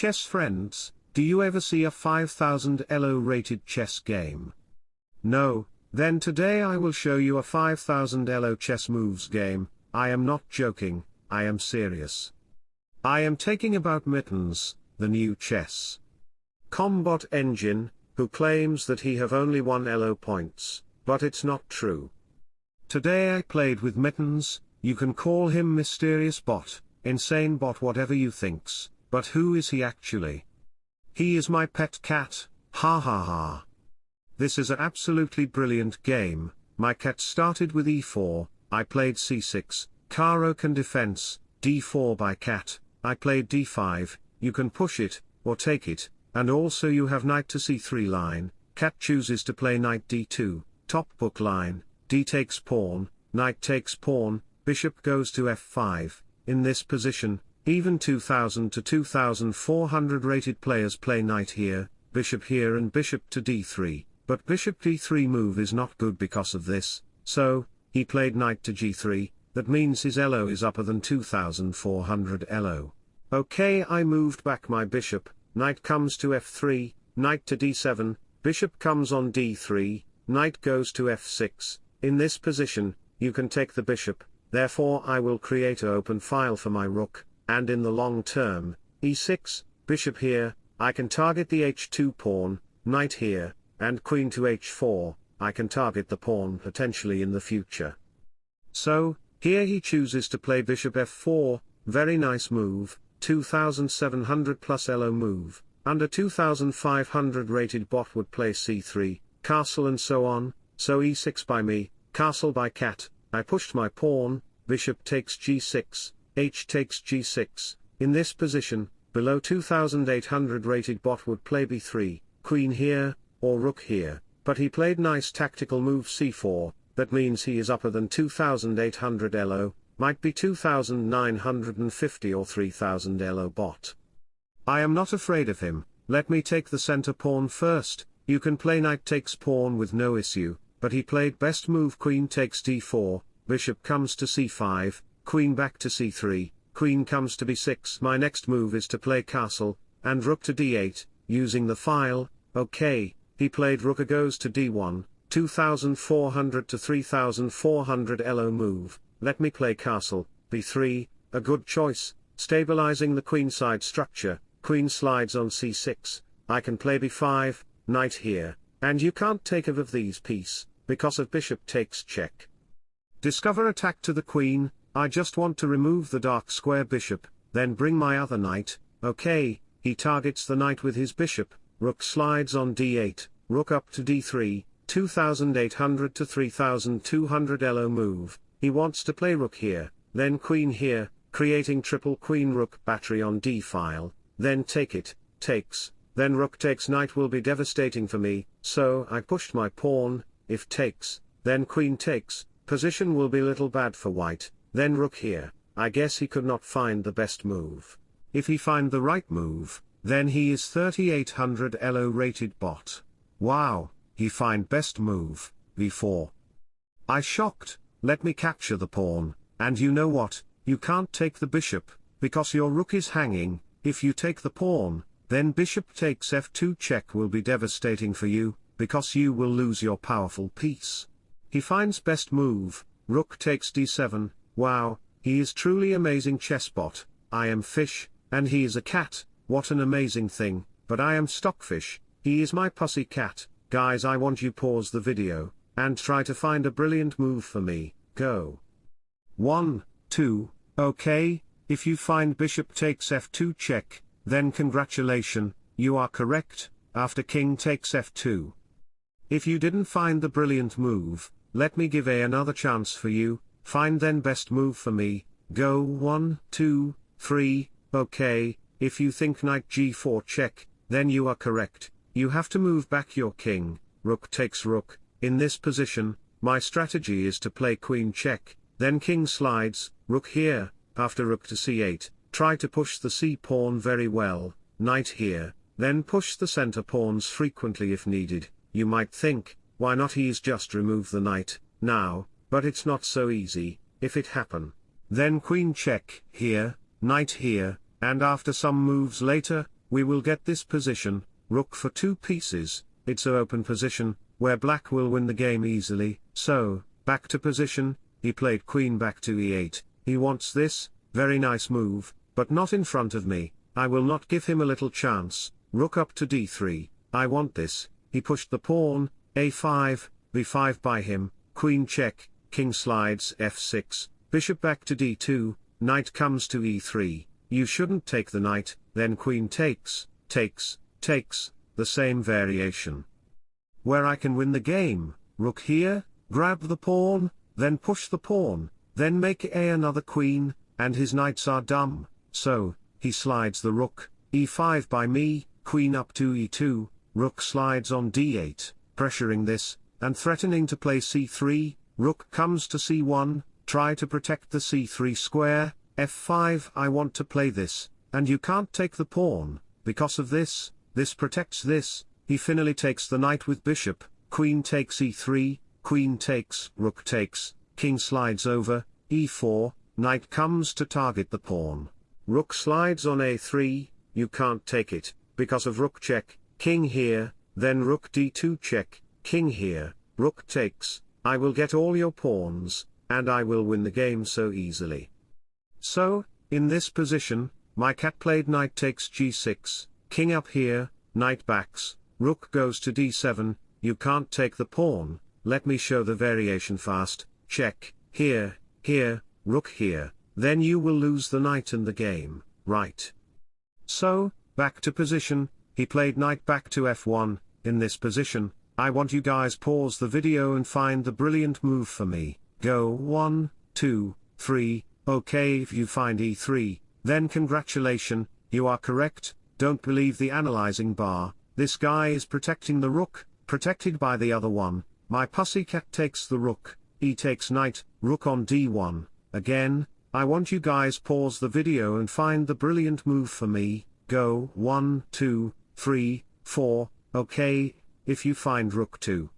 chess friends, do you ever see a 5000 ELO rated chess game? No, then today I will show you a 5000 ELO chess moves game, I am not joking, I am serious. I am taking about Mittens, the new chess.com bot engine, who claims that he have only one ELO points, but it's not true. Today I played with Mittens, you can call him mysterious bot, insane bot whatever you thinks, but who is he actually? He is my pet cat, ha ha ha. This is an absolutely brilliant game, my cat started with e4, I played c6, Caro-Kann defense, d4 by cat, I played d5, you can push it, or take it, and also you have knight to c3 line, cat chooses to play knight d2, top book line, d takes pawn, knight takes pawn, bishop goes to f5, in this position, even 2000 to 2400 rated players play knight here, bishop here and bishop to d3, but bishop d3 move is not good because of this, so, he played knight to g3, that means his elo is upper than 2400 elo. Okay I moved back my bishop, knight comes to f3, knight to d7, bishop comes on d3, knight goes to f6, in this position, you can take the bishop, therefore I will create a open file for my rook, and in the long term, e6, bishop here, I can target the h2 pawn, knight here, and queen to h4, I can target the pawn potentially in the future. So, here he chooses to play bishop f4, very nice move, 2700 plus elo move, under 2500 rated bot would play c3, castle and so on, so e6 by me, castle by cat, I pushed my pawn, bishop takes g6, h takes g6, in this position, below 2800 rated bot would play b3, queen here, or rook here, but he played nice tactical move c4, that means he is upper than 2800 elo, might be 2950 or 3000 elo bot. I am not afraid of him, let me take the center pawn first, you can play knight takes pawn with no issue, but he played best move queen takes d4, bishop comes to c5, queen back to c3, queen comes to b6. My next move is to play castle, and rook to d8, using the file, okay, he played rook goes to d1, 2400 to 3400 elo move, let me play castle, b3, a good choice, stabilizing the queenside structure, queen slides on c6, I can play b5, knight here, and you can't take of these piece, because of bishop takes check. Discover attack to the queen, I just want to remove the dark square bishop, then bring my other knight, okay, he targets the knight with his bishop, rook slides on d8, rook up to d3, 2800 to 3200 elo move, he wants to play rook here, then queen here, creating triple queen rook battery on d file, then take it, takes, then rook takes knight will be devastating for me, so I pushed my pawn, if takes, then queen takes, position will be little bad for white, then rook here, I guess he could not find the best move. If he find the right move, then he is 3800 elo rated bot. Wow, he find best move, b4. I shocked, let me capture the pawn, and you know what, you can't take the bishop, because your rook is hanging, if you take the pawn, then bishop takes f2 check will be devastating for you, because you will lose your powerful piece. He finds best move, rook takes d7, wow, he is truly amazing chessbot, I am fish, and he is a cat, what an amazing thing, but I am stockfish, he is my pussy cat, guys I want you pause the video, and try to find a brilliant move for me, go. 1, 2, okay, if you find bishop takes f2 check, then congratulation, you are correct, after king takes f2. If you didn't find the brilliant move, let me give a another chance for you, find then best move for me, go 1, 2, 3, okay, if you think knight g4 check, then you are correct, you have to move back your king, rook takes rook, in this position, my strategy is to play queen check, then king slides, rook here, after rook to c8, try to push the c-pawn very well, knight here, then push the center pawns frequently if needed, you might think, why not he's just remove the knight, now, but it's not so easy, if it happen. Then queen check, here, knight here, and after some moves later, we will get this position, rook for two pieces, it's a open position, where black will win the game easily, so, back to position, he played queen back to e8, he wants this, very nice move, but not in front of me, I will not give him a little chance, rook up to d3, I want this, he pushed the pawn, a5, b5 by him, queen check, king slides f6, bishop back to d2, knight comes to e3, you shouldn't take the knight, then queen takes, takes, takes, the same variation. Where I can win the game, rook here, grab the pawn, then push the pawn, then make a another queen, and his knights are dumb, so, he slides the rook, e5 by me, queen up to e2, rook slides on d8, pressuring this, and threatening to play c3, rook comes to c1, try to protect the c3 square, f5 I want to play this, and you can't take the pawn, because of this, this protects this, he finally takes the knight with bishop, queen takes e3, queen takes, rook takes, king slides over, e4, knight comes to target the pawn. Rook slides on a3, you can't take it, because of rook check, king here, then rook d2 check, king here, rook takes, I will get all your pawns, and I will win the game so easily. So, in this position, my cat played knight takes g6, king up here, knight backs, rook goes to d7, you can't take the pawn, let me show the variation fast, check, here, here, rook here, then you will lose the knight and the game, right? So, back to position, he played knight back to f1, in this position, I want you guys pause the video and find the brilliant move for me, go 1, 2, 3, okay if you find e3, then congratulation, you are correct, don't believe the analyzing bar, this guy is protecting the rook, protected by the other one, my pussycat takes the rook, e takes knight, rook on d1, again, I want you guys pause the video and find the brilliant move for me, go 1, 2, 3, 4, okay, if you find rook 2.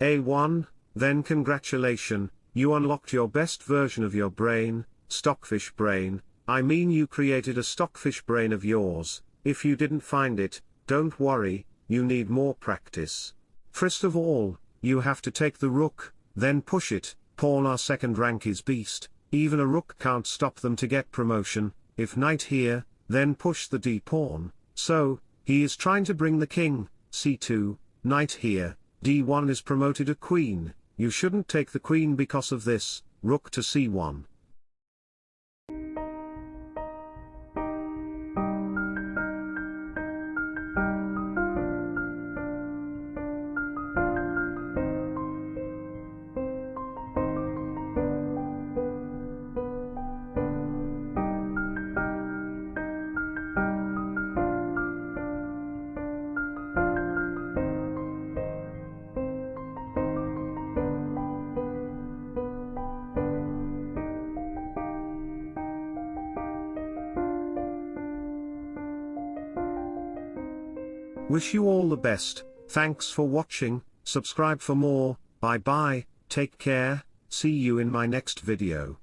A1, then congratulation, you unlocked your best version of your brain, stockfish brain, I mean you created a stockfish brain of yours, if you didn't find it, don't worry, you need more practice. First of all, you have to take the rook, then push it, pawn our second rank is beast, even a rook can't stop them to get promotion, if knight here, then push the d-pawn, so, he is trying to bring the king, c2, knight here, d1 is promoted a queen, you shouldn't take the queen because of this, rook to c1. Wish you all the best, thanks for watching, subscribe for more, bye bye, take care, see you in my next video.